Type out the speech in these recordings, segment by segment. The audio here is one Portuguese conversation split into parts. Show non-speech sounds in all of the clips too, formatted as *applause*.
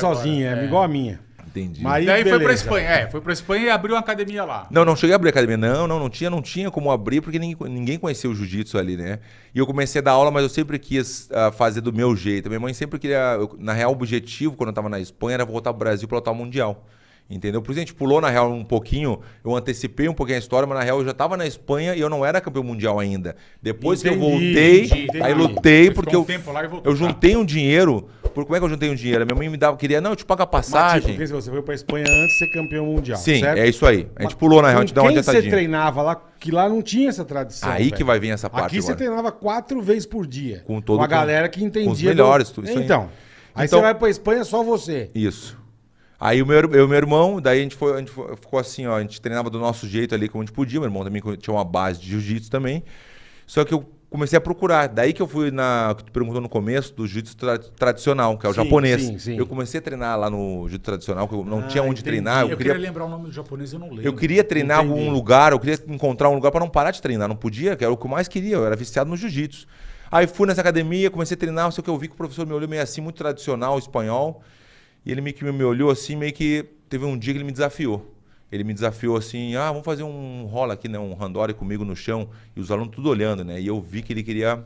sozinho, é, igual a minha. Entendi. Mas aí, Daí foi pra. Espanha. É, foi pra Espanha e abriu uma academia lá. Não, não cheguei a abrir academia. Não, não, não tinha, não tinha como abrir, porque ninguém, ninguém conhecia o jiu-jitsu ali, né? E eu comecei a dar aula, mas eu sempre quis ah, fazer do meu jeito. Minha mãe sempre queria. eu- na real, o objetivo, quando eu tava na Espanha, era voltar pro Brasil pra lutar o Mundial. Entendeu? Por isso a gente pulou, na real, um pouquinho. Eu antecipei um pouquinho a história, mas na real eu já tava na Espanha e eu não era campeão mundial ainda. Depois que eu Entendi, voltei, entendi, aí entendi. lutei, Você porque eu, um e voltou. eu juntei um dinheiro. Por, como é que eu juntei um dinheiro? Minha mãe me dava, queria, não, eu te pago a Mas, tipo, passagem. você foi pra Espanha antes de ser campeão mundial. Sim, certo? é isso aí. A gente pulou, na real, a gente Com dá uma quem você adiantadinha. treinava lá, que lá não tinha essa tradição. Aí velho. que vai vir essa parte Aqui você agora. treinava quatro vezes por dia. Com todo- Com a galera que entendia. com os melhores, do... tudo isso aí. Então. Aí Então- você vai pra Espanha só você. Isso. Aí o meu, eu e meu irmão, daí a gente, foi, a gente foi- ficou assim, ó, a gente treinava do nosso jeito ali como a gente podia. Meu irmão também tinha uma base de jiu-jitsu também. Só que eu comecei a procurar. Daí que eu fui na. que tu perguntou no começo, do jiu-jitsu tra- tradicional, que é o Sim, japonês. sim, sim. Eu comecei a treinar lá no jiu-jitsu tradicional, que eu não Ah, tinha onde entendi. treinar. Eu Eu queria queria, lembrar o nome do japonês, eu não lembro. eu queria treinar Entendi. algum lugar, eu queria encontrar um lugar para não parar de treinar. Não podia, que era o que eu mais queria. Eu era viciado no jiu-jitsu. Aí fui nessa academia, comecei a treinar, só que eu vi que o professor me olhou meio assim, muito tradicional, espanhol. E ele meio que me olhou assim, meio que teve um dia que ele me desafiou. Ele me desafiou assim, ah, vamos fazer um rola aqui, né? Um randori comigo no chão. E os alunos tudo olhando, né? E eu vi que ele queria...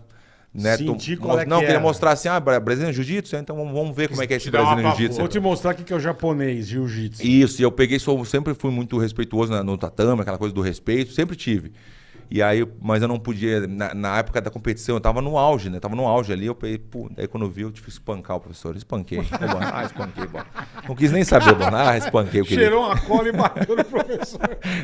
Né, Sentir qual é que não, queria era. mostrar assim, ah, bra- brasileiro jiu-jitsu, então vamos, ver como é que é esse brasileiro jiu-jitsu. Vou te mostrar o que que é o japonês, jiu-jitsu. Isso, e eu peguei, sou, sempre fui muito respeituoso na- no tatame, aquela coisa do respeito, sempre tive. E aí, mas eu não podia, na, na época da competição, eu tava no auge, né? Tava no auge ali, eu peguei, pô, daí quando eu vi, eu tive que espancar o professor. Espanquei. Bom? Ah, espanquei, bom. Não quis nem saber, bom. Ah, espanquei o querido. Cheirou uma cola e bateu no professor.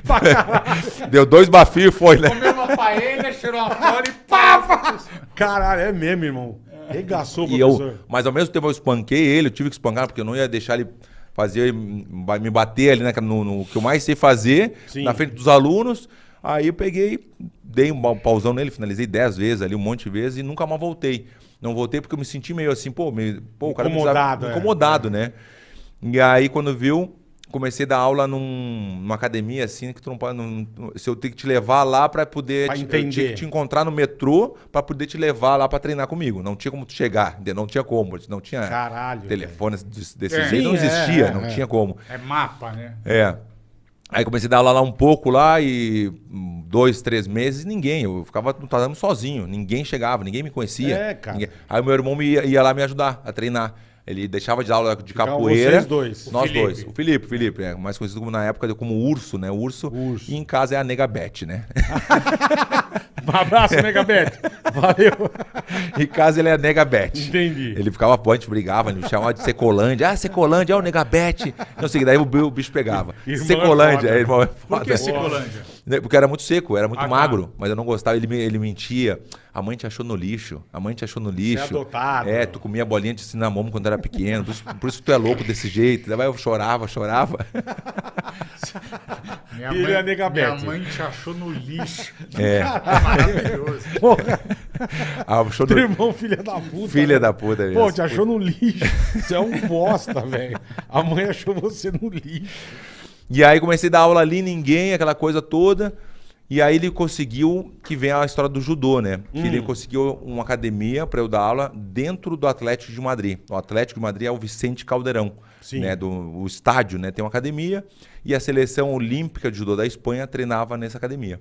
Pra *laughs* caralho. Deu dois bafios e foi, né? Comeu uma paella, cheirou uma fora e pá! Caralho, é mesmo, irmão. Regaçou o E professor. eu, mas ao mesmo tempo eu espanquei ele, eu tive que espancar, porque eu não ia deixar ele fazer, me bater ali né, no, no que eu mais sei fazer, Sim. na frente dos alunos. Aí eu peguei, dei um pausão nele, finalizei dez vezes ali, um monte de vezes, e nunca mais voltei. Não voltei porque eu me senti meio assim, pô, meio, pô o cara Incomodado, desaf- é. incomodado, né? E aí, quando viu, comecei a dar aula num- numa academia assim, que tu não pode. não- se eu tenho que te levar lá pra poder. Pra te, tinha entender. que te encontrar no metrô pra poder te levar lá pra treinar comigo. Não tinha como tu chegar, não tinha como. Não tinha Caralho, telefone desse, desse É. jeito, não é, existia, é, não é. tinha como. É mapa, né? É. Aí comecei a dar aula lá um pouco lá e dois, três meses, ninguém. Eu ficava no tatame sozinho, ninguém chegava, ninguém me conhecia. É, cara. Ninguém- Aí o meu irmão me ia, ia lá me ajudar a treinar. Ele deixava de dar aula de Ficavam capoeira. vocês dois. O Nós Felipe. dois. O Felipe, o Felipe, é, mais conhecido como na época como Urso, né? Urso. Urso. E em casa é a Nega Beth, né? Um *laughs* abraço, Megabet. Valeu. *laughs* em casa ele é a Nega Beth. Entendi. Ele ficava, pô, a gente brigava, ele me chamava de Secolândia. Ah, Secolândia, é o Negabete. Não sei, daí o, bi- o bicho pegava. Irmão é Secolândia, foda. é, irmão é Por foda. que Secolândia? Né, Porque era muito seco, era muito Ah, tá. magro, mas eu não gostava, ele, ele mentia. A mãe te achou no lixo, a mãe te achou no lixo. adotado. É, tu comia bolinha de cinnamon quando era pequeno, por isso, por isso tu é louco desse jeito. Daí eu chorava, chorava. *laughs* Minha mãe, é nega minha Bete. mãe te achou no lixo. É, *laughs* Maravilhoso. Porra, ah, *laughs* achou teu no... irmão, filha da puta. Filha né? da puta. Pô, te achou no lixo. Você é um bosta, velho. A mãe achou você no lixo. E aí comecei a dar aula ali, ninguém, aquela coisa toda. E aí ele conseguiu, que vem a história do judô, né? Que Hum. ele conseguiu uma academia para eu dar aula dentro do Atlético de Madrid. O Atlético de Madrid é o Vicente Caldeirão, Sim. né? Do o estádio, né? Tem uma academia e a seleção olímpica de judô da Espanha treinava nessa academia.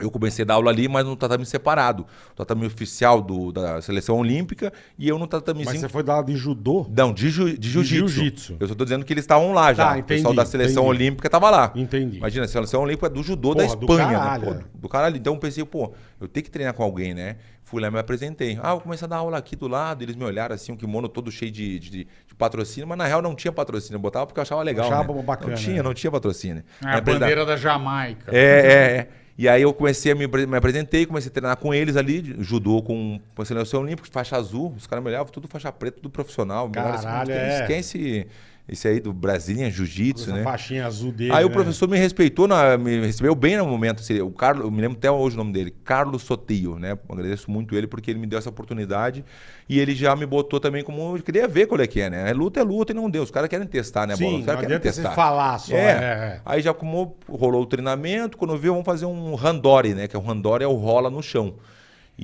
Eu comecei a dar aula ali, mas no tatame separado. O tatame oficial do, da seleção olímpica e eu no Mas tatamezinho você foi dar aula de judô? não, de, ju, de jiu-jitsu. jiu-jitsu. Eu só tô dizendo que eles estavam lá já. Tá, o pessoal entendi, da seleção entendi. olímpica tava lá. Entendi. Imagina, a seleção olímpica é do judô Porra, da do Espanha. caralho, né? é. Pô, do caralho. Então eu pensei, pô, eu tenho que treinar com alguém, né? Fui lá e me apresentei. Ah, vou começar a dar aula aqui do lado. Eles me olharam assim, um kimono todo cheio de, de, de patrocínio, mas na real não tinha patrocínio. Eu botava porque eu achava legal. Achava né? bacana, Não tinha, né? não tinha patrocínio. É a bandeira da Jamaica. é, é, é. E aí eu comecei a me, me apresentei, comecei a treinar com eles ali, judô com, com seleção olímpica, faixa azul. Os caras me olhavam, tudo faixa preta, tudo profissional. Caralho, quem, é. é esse, aí do Brasília Jiu-Jitsu, né? faixinha azul dele. Aí o né? professor me respeitou, na- me recebeu bem no momento. assim, o Carlos, eu me lembro até hoje o nome dele, Carlos Sotillo, né? Agradeço muito ele porque ele me deu essa oportunidade e ele já me botou também como eu queria ver qual é que é, né? É luta é luta e não deu. Os caras querem testar, né, bola? Sim, Os caras querem adianta você testar. falar só. É. É. é. Aí já como rolou o treinamento, quando eu vi, vamos fazer um randori, né? Que é o randori é o rola no chão.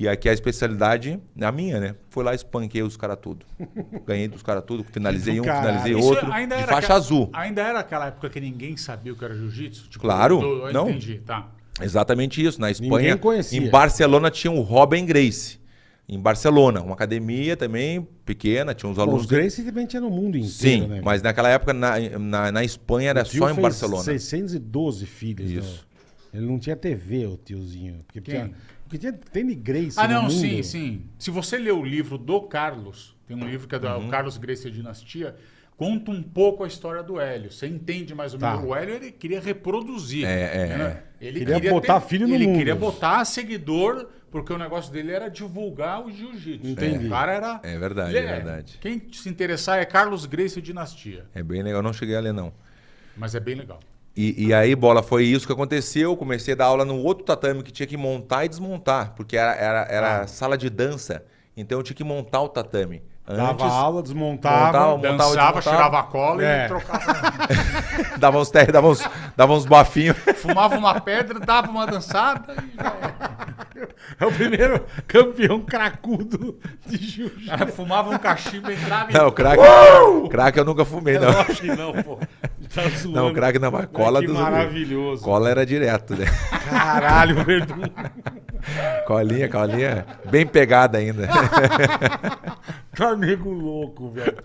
E aqui a especialidade, a minha, né? Foi lá, espanquei os caras tudo. *laughs* Ganhei dos caras tudo, finalizei Do um, caralho. finalizei Isso outro. ainda de era faixa azul. Ainda era aquela época que ninguém sabia o que era jiu-jitsu? Tipo, Claro, eu- eu não. Entendi, tá. Exatamente isso. Na Ninguém Espanha, conhecia. em Barcelona tinha o Robin Grace. Em Barcelona, uma academia também pequena, tinha uns alunos. os Gracie também tinha no mundo inteiro, Sim, né? mas naquela época na, na, na Espanha era só em Barcelona. 612 filhos. Isso. né? Ele não tinha TV, o tiozinho. Porque, Quem? tinha, porque tinha, tem de Gracie Ah, no não, mundo. sim, sim. Se você ler o livro do Carlos, tem um livro que é do Uhum. Carlos Gracie e a Dinastia, conta um pouco a história do Hélio. Você entende mais ou Tá. menos. O Hélio ele queria reproduzir. É, é, né? Ele Queria botar filho no Ele mundo. queria botar seguidor, porque o negócio dele era divulgar o jiu-jitsu. Entendi. O cara era... É verdade, Ele é verdade. Quem se interessar é Carlos Gracie e Dinastia. É bem legal, não cheguei a ler não. Mas é bem legal. E, e aí, bola, foi isso que aconteceu. Comecei a dar aula no outro tatame que tinha que montar e desmontar, porque era, era, era Ah. sala de dança. Então eu tinha que montar o tatame. Dava Antes, aula, desmontava. Montava, montava, Dançava, desmontava. cheirava a cola É. e trocava. *laughs* dava uns terra, dava uns, dava uns bafinhos. Fumava uma pedra, dava uma dançada e já era. É o primeiro campeão cracudo de jiu-jitsu. Fumava um cachimbo, entrava e... Não, crack, crack eu nunca fumei, não. Acho que não, pô. Tá zoando. Não, crack não, mas cola que dos maravilhoso. Cola era direto, né? Caralho, Verdun. *laughs* Colinha, colinha, bem pegada ainda. *laughs* Tá nego louco, velho.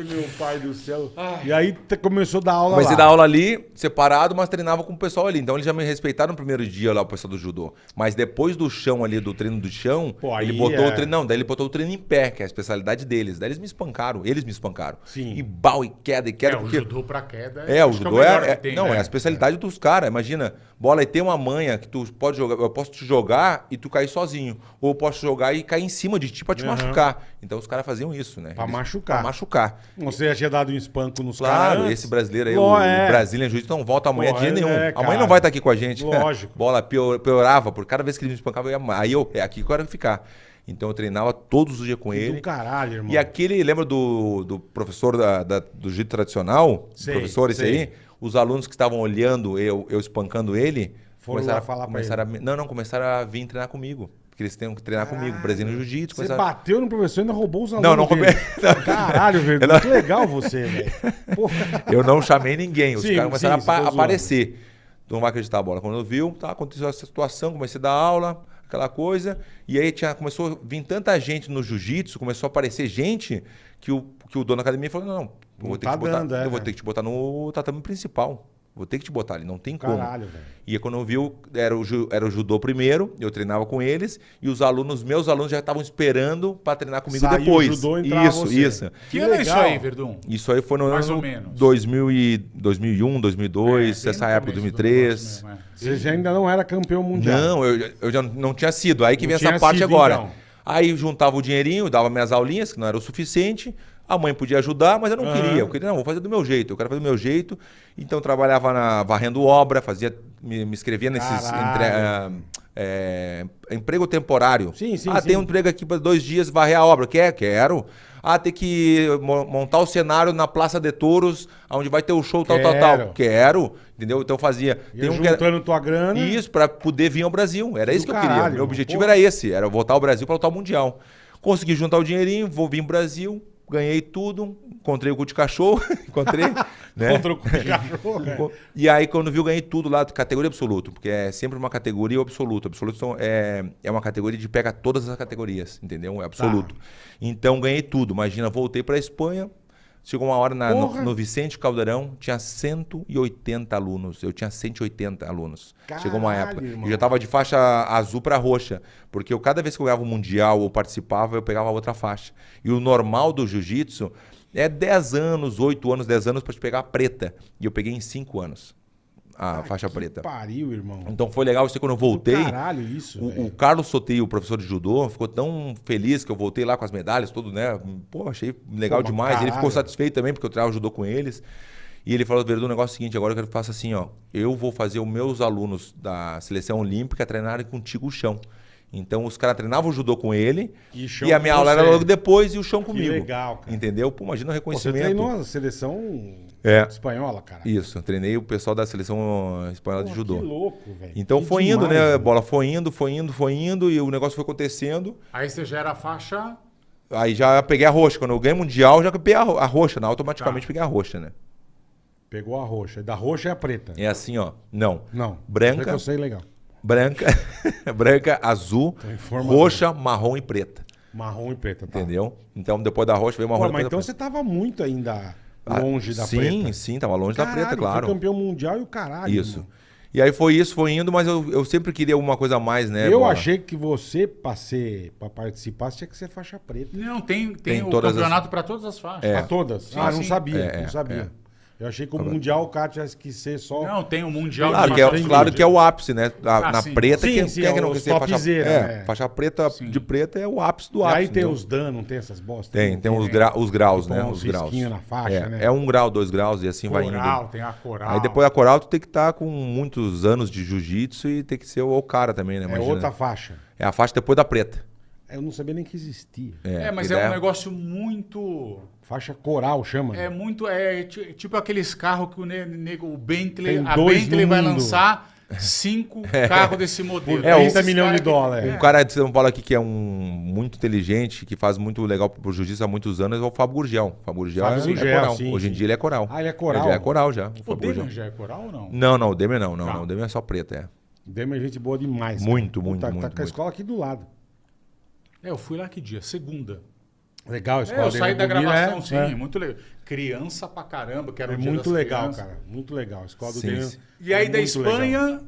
Ai, meu pai do céu. E aí começou a dar aula Comecei a lá. dar aula ali, separado, mas treinava com o pessoal ali. Então eles já me respeitaram no primeiro dia lá, o pessoal do judô. Mas depois do chão ali, do treino do chão, Pô, ele botou é- o treino. Não, daí ele botou o treino em pé, que é a especialidade deles. Daí eles me espancaram, eles me espancaram. Sim. E bal, e queda, e queda. É, o porque... judô pra queda É, o acho que judô é, é- tem, não, né? é a especialidade dos caras. Imagina, bola e tem uma manha que tu pode jogar, eu posso te jogar e tu cair sozinho, ou eu posso jogar e cair em cima de ti pra te Aham. machucar. Então os caras faziam isso, né? Pra machucar. Pra machucar. Você já tinha dado um espanco nos caras. Claro, antes. esse brasileiro aí, Ló- o é. Brazilian Jiu-Jitsu não volta amanhã Pô, dia é, nenhum. amanhã não vai estar aqui com a gente. Lógico. *laughs* Bola pior- piorava, por cada vez que ele me espancava, eu ia. Aí eu, é aqui que eu quero ficar. Então eu treinava todos os dias com Do ele. caralho, irmão. E aquele, lembra do, do professor da, da- do jiu tradicional? Sei, professor esse sei. aí? Os alunos que estavam olhando eu, eu espancando ele, Foram começaram, lá falar pra começaram a, me- Não, não, começaram a vir treinar comigo. Porque eles têm que treinar comigo, Brasileiro Jiu-Jitsu. Você começaram- bateu no professor e ainda roubou os alunos Não, não roubei. *laughs* Caralho, velho. Não- Que legal você, velho. Eu não chamei ninguém, os Sim, caras começaram sim, a tá aparecer. Tu não vai acreditar a bola. Quando eu viu, tá, aconteceu essa situação, comecei a dar aula, aquela coisa. E aí tinha, começou a vir tanta gente no jiu-jitsu, começou a aparecer gente que o, que o dono da academia falou: não, não, eu vou, ter, tá botar, dando, é, eu vou ter que te botar no tatame principal. Vou ter que te botar ali, não tem como. Caralho, velho. E quando eu vi, era o, era o judô primeiro, eu treinava com eles, e os alunos, meus alunos já estavam esperando para treinar comigo Saiu o depois. judô, entrava isso, você. isso. Que ano é isso legal. aí, Verdun? Isso aí foi no Mais ano ou menos. 2000 e 2001, 2002, É, essa época, começo do 2003. negócio mesmo, é. Você já ainda não era campeão mundial. Não, eu, eu já não tinha sido. Aí que Não vem essa parte sido, agora. então. Aí juntava o dinheirinho, dava minhas aulinhas, que não era o suficiente. A mãe podia ajudar, mas eu não Aham. queria. Eu queria, não, vou fazer do meu jeito. Eu quero fazer do meu jeito. Então eu trabalhava na, varrendo obra, fazia, me, me inscrevia nesses entre- ah, é, emprego temporário. Sim, sim, Ah, sim. tem um emprego aqui para dois dias varrer a obra. Quer? Quero. Ah, tem que mo- montar o cenário na Praça de Touros, onde vai ter o show tal, tal, Quero. tal. Quero. Entendeu? Então eu fazia. Ia Tem um que era- juntando tua grana. isso, pra poder vir ao Brasil. Era Do isso que eu caralho, queria. irmão. Meu objetivo Porra. era esse, era voltar ao Brasil para lutar o Mundial. Consegui juntar o dinheirinho, vou vir ao Brasil, ganhei tudo, encontrei o cu de cachorro, *laughs* encontrei, *laughs* né? Contra o cu de cachorro. *laughs* E aí, quando viu, ganhei tudo lá, categoria absoluto, porque é sempre uma categoria absoluta. Absoluto é, é uma categoria de pega todas as categorias, entendeu? É absoluto. Tá. Então, ganhei tudo. Imagina, voltei para Espanha, chegou uma hora na- no, no Vicente Caldeirão, tinha 180 alunos. Eu tinha 180 alunos. chegou uma Caralho, época. irmão. Eu já tava de faixa azul para roxa, porque eu, cada vez que eu ganhava o Mundial ou participava, eu pegava outra faixa. E o normal do jiu-jitsu é 10 anos, 8 anos, 10 anos para te pegar a preta. E eu peguei em 5 anos a faixa Que preta. Pariu, irmão. Então foi legal isso quando eu voltei. Caralho, isso. O, o Carlos Soteio, o professor de judô, ficou tão feliz que eu voltei lá com as medalhas, tudo, né? Pô, achei legal Pô, demais. Ele ficou satisfeito também, porque eu treinava judô com eles. E ele falou, Verdun, o negócio é o seguinte, agora eu quero que faça assim, ó. Eu vou fazer os meus alunos da seleção olímpica treinarem contigo o chão. Então os caras treinavam judô com ele E e a minha aula era logo depois e o chão comigo. legal, cara. Entendeu? Pô, imagina o Pô, Você reconhecimento. treinou a seleção É. espanhola, cara. Isso, treinei o pessoal da seleção espanhola de Pô, judô. Que louco, velho. Então Que foi indo, demais, né? A velho. bola foi indo, foi indo, foi indo e o negócio foi acontecendo. Aí você já era faixa. Aí já peguei a roxa. Quando eu ganhei mundial, já peguei a, ro- a roxa, né? Automaticamente Tá. peguei a roxa, né? Pegou a roxa. Da roxa é a preta. É assim, ó. Não. Não. Branca. Que eu sei legal. Branca, *laughs* branca, azul, informador. roxa, marrom e preta. Marrom e preta, tá? Entendeu? Então depois da roxa veio marrom Pô, e mas preta. então você tava muito ainda Ah, longe da sim, preta. Sim, tava longe da Caralho, preta, claro. Foi campeão mundial e o caralho. Isso. irmão. E aí foi isso, foi indo, mas eu, eu sempre queria alguma coisa a mais, né? eu Bola? achei que você, pra, ser, pra participar, tinha que ser faixa preta. Não, tem, tem, Tem o campeonato pra todas as faixas. É. Pra todas? Sim, ah, não sim. sabia, É, não é, sabia. Eu achei que o Mundial o cara tinha que ser só. Não, tem o Mundial Claro de que, é, claro que é o ápice, né? A- Ah, na sim. preta, Sim, quem, sim, quem é que é não os quer ser faixa, é, né? faixa preta Sim. de preta é o ápice do e ápice. aí tem entendeu? os Dan, não tem essas bostas? Tem, Não tem os, gra- os graus, né? Os graus. na faixa, é, né? é um grau, dois graus e assim vai Coral, indo. tem a coral. Aí depois da coral tu tem que estar com muitos anos de jiu-jitsu e tem que ser o cara também, né? É Imagina. outra faixa. É a faixa depois da preta. Eu não sabia nem que existia. É, mas que é um negócio muito. Faixa coral chama. É né? muito. É ti- tipo aqueles carros que o ne- nego, o Bentley, Tem a Bentley vai mundo. lançar *laughs* cinco *laughs* carros desse modelo. É, 30 Esses milhões de dólares. Um cara de São Paulo aqui que é um muito inteligente, que faz muito legal pro jiu-jitsu há muitos anos, é o Fábio Gurgel. O Fábio Gurgel, Fábio é, Gurgel, é coral. sim, Hoje em sim. dia ele é coral. Ah, ele é coral? Ele já é coral já. O O Gurgel. já é coral ou não? Não, não, o Demer não, não, Tá. não. O Demer é só preta, é. Demi é gente boa demais. Muito, muito, Tá, muito, Tá com a muito. escola aqui do lado. É, eu fui lá que dia? Segunda. Legal a É, escola eu dele saí é da gravação, é, sim, é. muito legal. Criança pra caramba, que era É o dia muito das legal, crianças. cara. Muito legal. A escola do sim. E aí é da legal. Espanha,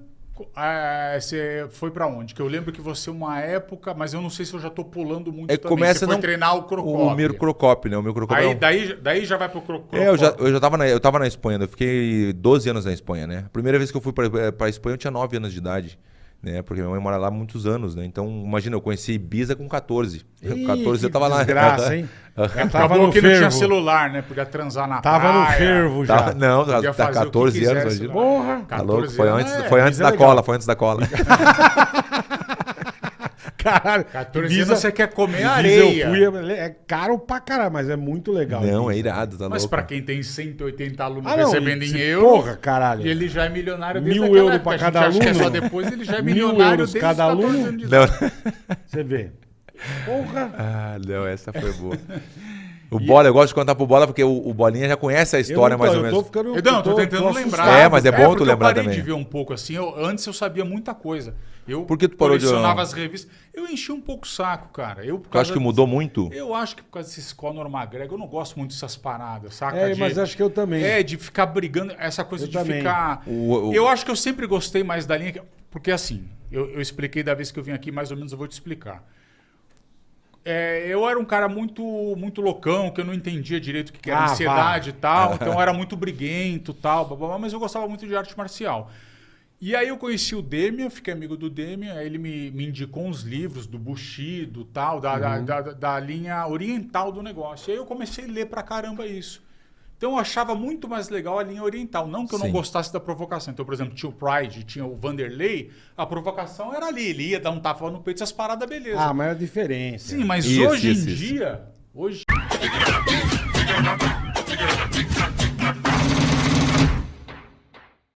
ah, você foi pra onde? Que eu lembro que você uma época, mas eu não sei se eu já tô pulando muito É, também. começa você foi não- treinar o Crocop. O Miro Crocop, né? O Miro Crocop é Aí um- daí, daí já vai pro Crocop. É, eu já, eu já tava na, eu tava na Espanha, eu fiquei 12 anos na Espanha, né? A primeira vez que eu fui pra, pra Espanha eu tinha 9 anos de idade, né? Porque minha mãe mora lá há muitos anos, né? Então, imagina, eu conheci Ibiza com 14. Ih, *laughs* 14 eu tava lá. Desgraça, hein? Já *laughs* tava no que não tinha fervo. celular, né? Podia transar na Tava no praia. fervo já. Tava- não, Podia tá fazer o que 14 anos, quisesse imagina. lá. Porra! Tá louco? 14 Foi anos antes, é, foi antes Ibiza é da legal. cola, foi antes da cola. *laughs* Caralho. 14 Ibiza- anos você quer comer Ibiza areia. Eu fui, é, é caro pra caralho, mas é muito legal. Não, é Ibiza. irado, tá Mas louco. pra quem tem 180 alunos Ah, não, recebendo em euro, porra, caralho. e ele já é milionário desde Mil euros época. pra cada acha que é aluno. só depois, ele já é Mil milionário euros desde cada os 14 aluno. anos de. Você *laughs* vê. Porra. Ah, não, essa foi boa. *laughs* O Bola, eu gosto de contar pro Bola porque o, o Bolinha já conhece a história Eu não tô- mais ou eu menos. Tô ficando, Eu não, tô tentando assustado. lembrar. É, mas é bom tu porque lembrar eu parei também. de ver um pouco assim. Eu, antes eu sabia muita coisa. Eu Por que tu parou de- as revistas. Eu enchi um pouco o saco, cara. Eu, por Tu acha que mudou muito? Eu acho que por causa desse Conor McGregor, eu não gosto muito dessas paradas, saca? É, De- mas acho que eu também. É, de ficar brigando, essa coisa Eu de também. ficar. O- o- Eu acho que eu sempre gostei mais da linha. que- Porque assim, eu, eu expliquei da vez que eu vim aqui, mais ou menos eu vou te explicar. É, eu era um cara muito muito loucão, que eu não entendia direito o que, que era Ah, ansiedade e tal, *laughs* então eu era muito briguento e tal, blá, blá, blá, mas eu gostava muito de arte marcial. E aí eu conheci o Demian, fiquei amigo do Demian, aí ele me, me indicou uns livros do Bushido tal, da, da, Uhum. da, da linha oriental do negócio. E aí eu comecei a ler pra caramba isso. Então eu achava muito mais legal a linha oriental. Não que eu não Sim. gostasse da provocação. Então, por exemplo, tinha o Pride, tinha o Vanderlei, a provocação era ali. Ele ia dar um tapa no peito, essas paradas, beleza. Ah, mas é a diferença. Sim, mas Isso, hoje isso, em isso. dia. Hoje.